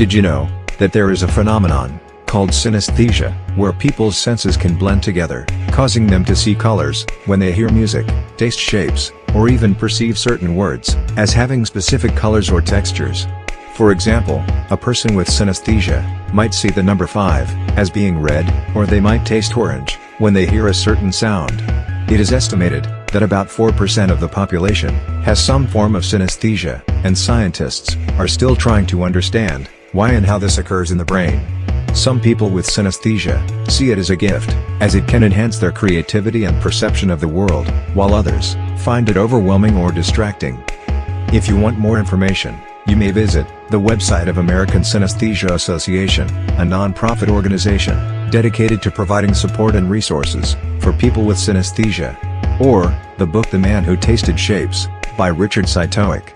Did you know that there is a phenomenon called synesthesia, where people's senses can blend together, causing them to see colors when they hear music, taste shapes, or even perceive certain words as having specific colors or textures. For example, a person with synesthesia might see the number 5 as being red, or they might taste orange when they hear a certain sound. It is estimated that about 4% of the population has some form of synesthesia, and scientists are still trying to understand why and how this occurs in the brain. Some people with synesthesia see it as a gift, as it can enhance their creativity and perception of the world, while others find it overwhelming or distracting. If you want more information, you may visit the website of American Synesthesia Association, a non-profit organization dedicated to providing support and resources for people with synesthesia, or the book The Man Who Tasted Shapes by Richard Cytowic.